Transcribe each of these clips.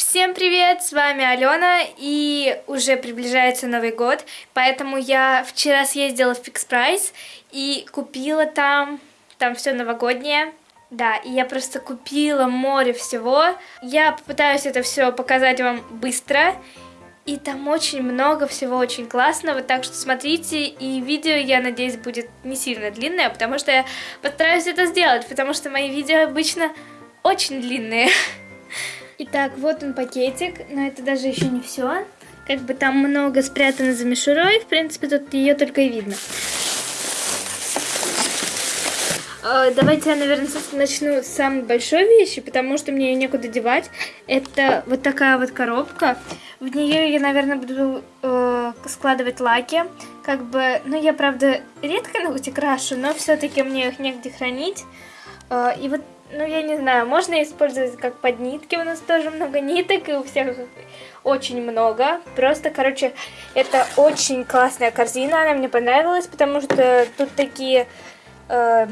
Всем привет, с вами Алена, и уже приближается Новый год, поэтому я вчера съездила в Fix Price и купила там, там все новогоднее, да, и я просто купила море всего. Я попытаюсь это все показать вам быстро, и там очень много всего очень классного, так что смотрите, и видео, я надеюсь, будет не сильно длинное, потому что я постараюсь это сделать, потому что мои видео обычно очень длинные. Итак, вот он пакетик, но это даже еще не все. Как бы там много спрятано за мишурой, в принципе, тут ее только и видно. А, давайте я, наверное, начну с самой большой вещи, потому что мне ее некуда девать. Это вот такая вот коробка. В нее я, наверное, буду э, складывать лаки. Как бы, ну, я, правда, редко ногти крашу, но все-таки мне их негде хранить. Э, и вот ну, я не знаю, можно использовать как под нитки, у нас тоже много ниток, и у всех очень много. Просто, короче, это очень классная корзина, она мне понравилась, потому что тут такие э,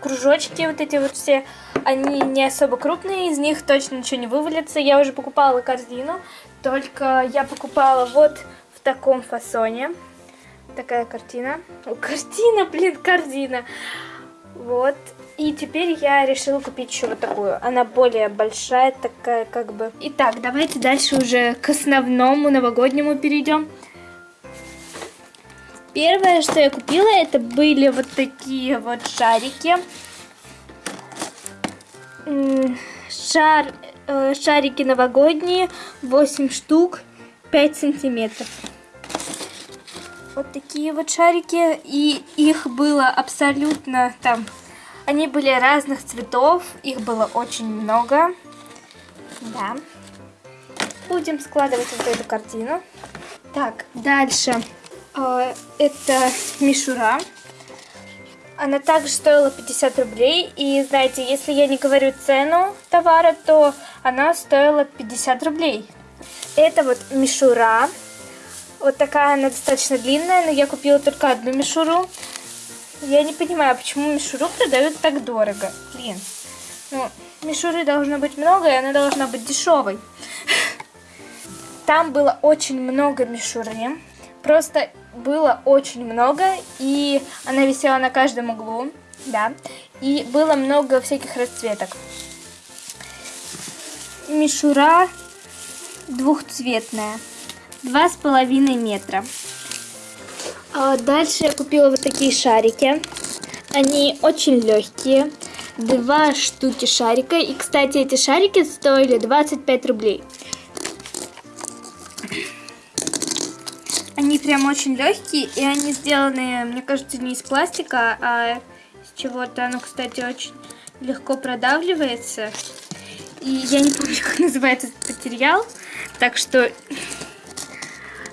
кружочки вот эти вот все, они не особо крупные, из них точно ничего не вывалится. Я уже покупала корзину, только я покупала вот в таком фасоне. Такая картина. О, картина, блин, корзина. Вот. И теперь я решила купить еще вот такую. Она более большая, такая как бы. Итак, давайте дальше уже к основному новогоднему перейдем. Первое, что я купила, это были вот такие вот шарики. Шар, э, шарики новогодние, 8 штук, 5 сантиметров. Вот такие вот шарики, и их было абсолютно там они были разных цветов, их было очень много. Да. Будем складывать вот эту картину. Так, дальше. Э, это мишура. Она также стоила 50 рублей. И знаете, если я не говорю цену товара, то она стоила 50 рублей. Это вот мишура. Вот такая она достаточно длинная, но я купила только одну мишуру. Я не понимаю, почему мишуру продают так дорого. Блин. Ну, мишуры должно быть много, и она должна быть дешевой. Там было очень много мишуры. Просто было очень много, и она висела на каждом углу, да. И было много всяких расцветок. Мишура двухцветная, два с половиной метра. А дальше я купила вот такие шарики. Они очень легкие. Два штуки шарика. И, кстати, эти шарики стоили 25 рублей. Они прям очень легкие, и они сделаны, мне кажется, не из пластика, а из чего-то. Оно, кстати, очень легко продавливается. И я не помню, как называется этот материал. Так что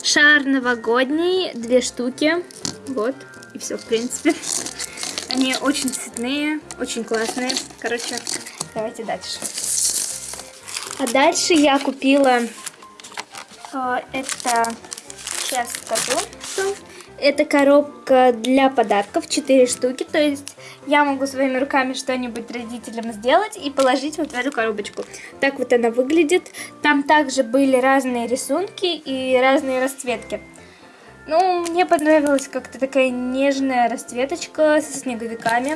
Шар новогодний, две штуки. Вот, и все, в принципе. Они очень цветные, очень классные. Короче, давайте дальше. А дальше я купила э, это, сейчас скажу, это коробка для подарков, 4 штуки, то есть я могу своими руками что-нибудь родителям сделать и положить вот в эту коробочку. Так вот она выглядит. Там также были разные рисунки и разные расцветки. Ну, мне понравилась как-то такая нежная расцветочка со снеговиками.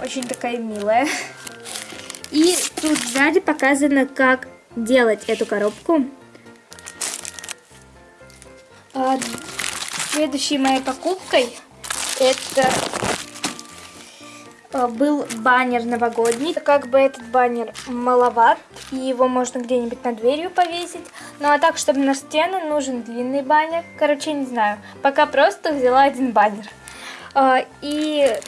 Очень такая милая. И тут сзади показано, как делать эту коробку. А, Следующей моей покупкой это был баннер новогодний. Как бы этот баннер маловат, и его можно где-нибудь над дверью повесить. Ну а так, чтобы на стену, нужен длинный баннер. Короче, не знаю. Пока просто взяла один баннер. Э, и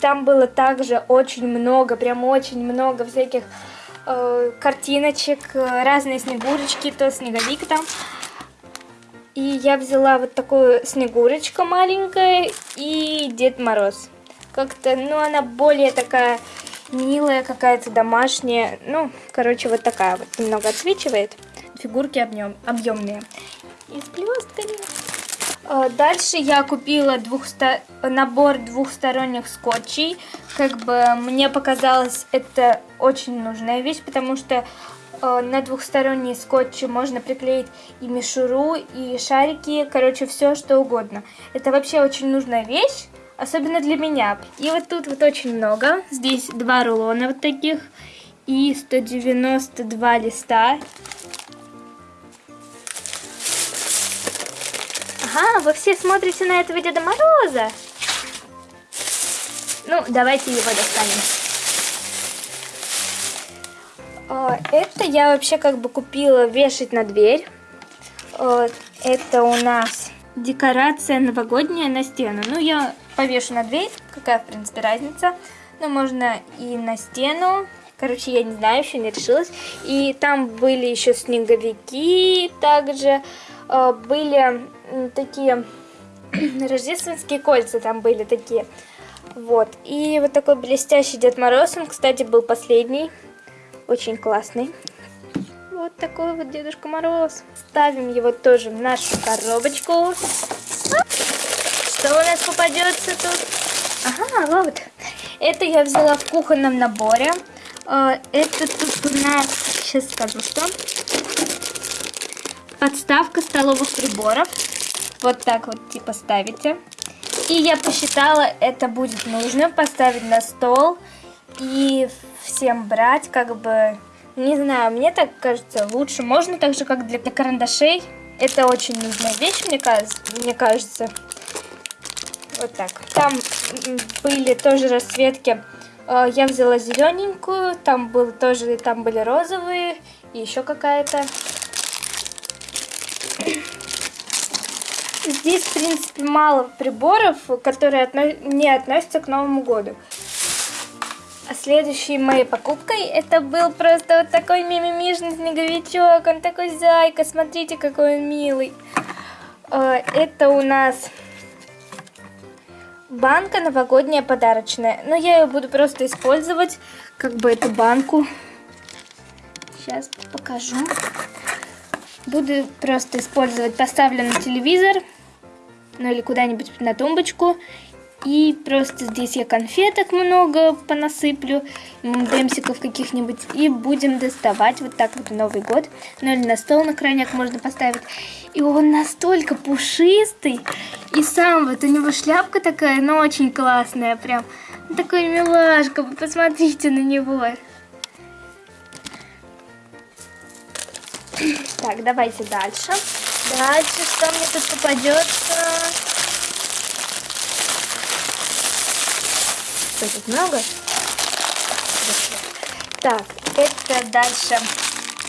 там было также очень много, прям очень много всяких э, картиночек, разные снегурочки, то снеговик там. И я взяла вот такую снегурочка маленькая и Дед Мороз. Как-то, ну, она более такая милая какая-то, домашняя. Ну, короче, вот такая вот. Немного отсвечивает. Фигурки объем, объемные. И с блестками. А, дальше я купила двухсто... набор двухсторонних скотчей. Как бы мне показалось это очень нужная вещь, потому что Э, на двухсторонние скотчи можно приклеить и мишуру, и шарики, короче, все что угодно. Это вообще очень нужная вещь, особенно для меня. И вот тут вот очень много. Здесь два рулона вот таких и 192 листа. Ага, вы все смотрите на этого Деда Мороза. Ну, давайте его достанем. Это я вообще как бы купила вешать на дверь. Это у нас декорация новогодняя на стену. Ну, я повешу на дверь, какая, в принципе, разница. Но можно и на стену. Короче, я не знаю, еще не решилась. И там были еще снеговики также. А, были такие рождественские кольца там были такие. Вот. И вот такой блестящий Дед Мороз, он, кстати, был последний. Очень классный. Вот такой вот Дедушка Мороз. Ставим его тоже в нашу коробочку. Что у нас попадется тут? Ага, вот. Это я взяла в кухонном наборе. А, это тут у нас, сейчас скажу, что. Подставка столовых приборов. Вот так вот типа ставите. И я посчитала, это будет нужно поставить на стол и всем брать, как бы, не знаю, мне так кажется, лучше. Можно так же, как для карандашей. Это очень нужная вещь, мне кажется. Мне кажется. Вот так. Там были тоже расцветки. Э, я взяла зелененькую, там был тоже, там были розовые и еще какая-то. Здесь, в принципе, мало приборов, которые не относятся к Новому году. А следующей моей покупкой это был просто вот такой мимимишный снеговичок. Он такой зайка, смотрите, какой он милый. А, это у нас банка новогодняя подарочная. Но я ее буду просто использовать, как бы эту банку. Сейчас покажу. Буду просто использовать, поставлю на телевизор ну или куда-нибудь на тумбочку. И просто здесь я конфеток много понасыплю, демсиков каких-нибудь. И будем доставать вот так вот Новый год. Ну или на стол на крайняк можно поставить. И он настолько пушистый. И сам вот у него шляпка такая, но очень классная прям. Такой милашка, посмотрите на него. Так, давайте дальше. Дальше что мне тут попадется? Что тут много? Так, это дальше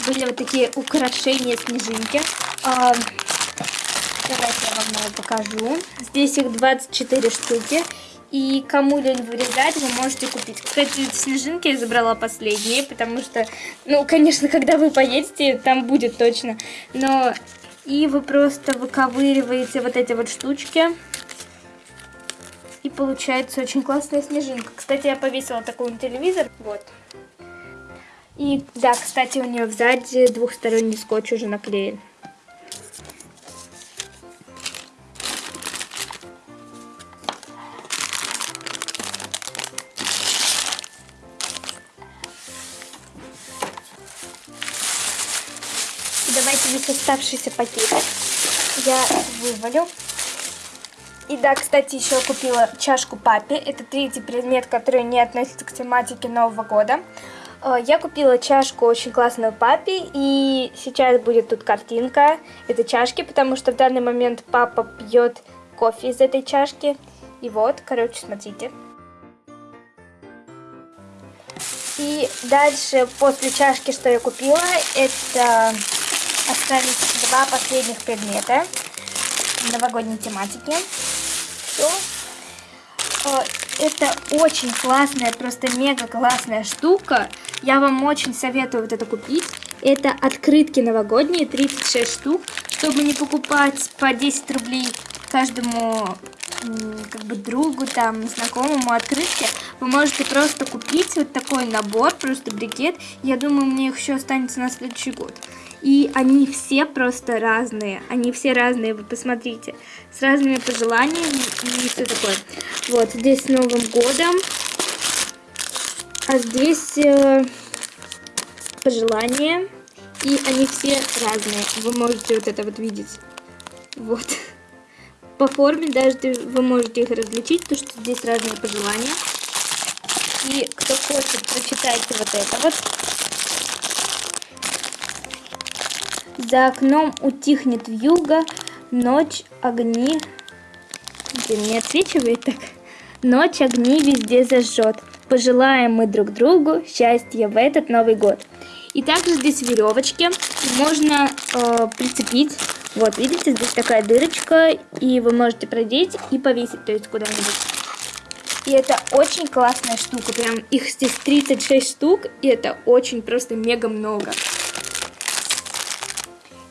были вот такие украшения снежинки. А, давайте я вам его покажу. Здесь их 24 штуки. И кому лень вырезать, вы можете купить. Кстати, снежинки я забрала последние, потому что, ну, конечно, когда вы поедете, там будет точно. Но и вы просто выковыриваете вот эти вот штучки. И получается очень классная снежинка. Кстати, я повесила такой телевизор. Вот. И да, кстати, у нее сзади двухсторонний скотч уже наклеен. давайте весь оставшийся пакет я вывалю. И да, кстати, еще купила чашку папе. Это третий предмет, который не относится к тематике Нового года. Э, я купила чашку очень классную папе, и сейчас будет тут картинка этой чашки, потому что в данный момент папа пьет кофе из этой чашки. И вот, короче, смотрите. И дальше, после чашки, что я купила, это остались два последних предмета новогодней тематики. Все. Э, это очень классная, просто мега классная штука. Я вам очень советую вот это купить. Это открытки новогодние, 36 штук. Чтобы не покупать по 10 рублей каждому как бы другу, там, знакомому открытки, вы можете просто купить вот такой набор, просто брикет. Я думаю, мне их еще останется на следующий год. И они все просто разные. Они все разные, вы посмотрите. С разными пожеланиями и все такое. Вот, здесь с Новым годом. А здесь э, пожелания. И они все разные. Вы можете вот это вот видеть. Вот. По форме даже вы можете их различить, потому что здесь разные пожелания. И кто хочет, прочитайте вот это вот. За окном утихнет вьюга, ночь, огни. Блин, не отсвечивает так. Ночь огни везде зажжет. Пожелаем мы друг другу счастья в этот Новый год. И также здесь веревочки можно э, прицепить. Вот, видите, здесь такая дырочка, и вы можете продеть и повесить, то есть куда-нибудь. И это очень классная штука, прям их здесь 36 штук, и это очень просто мега много.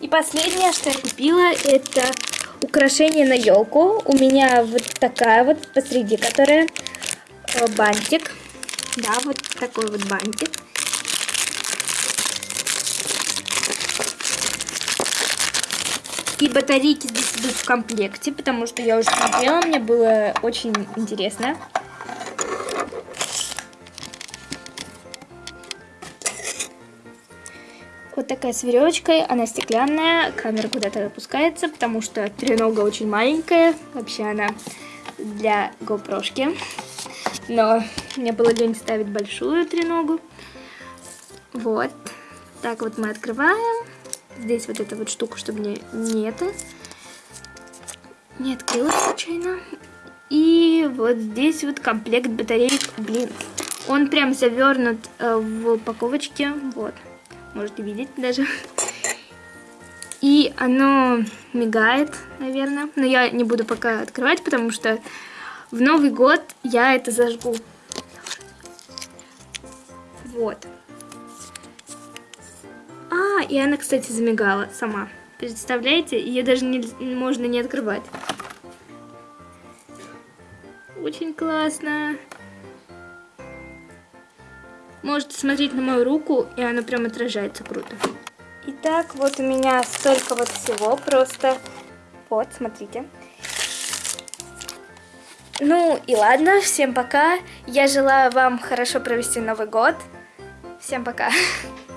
И последнее, что я купила, это украшение на елку. У меня вот такая вот посреди, которая э, бантик. Да, вот такой вот бантик. И батарейки здесь идут в комплекте, потому что я уже смотрела, мне было очень интересно. Вот такая с веревочкой, она стеклянная, камера куда-то опускается, потому что тренога очень маленькая, вообще она для GoPro-шки. Но мне было лень ставить большую треногу. Вот, так вот мы открываем. Здесь вот эта вот штука, чтобы не, не это, не открылась случайно. И вот здесь вот комплект батареек, блин, он прям завернут э, в упаковочке, вот можете видеть даже. И оно мигает, наверное. Но я не буду пока открывать, потому что в Новый год я это зажгу. Вот. А, и она, кстати, замигала сама. Представляете? Ее даже не, можно не открывать. Очень классно. Можете смотреть на мою руку, и она прям отражается круто. Итак, вот у меня столько вот всего просто. Вот, смотрите. Ну и ладно, всем пока. Я желаю вам хорошо провести Новый год. Всем пока.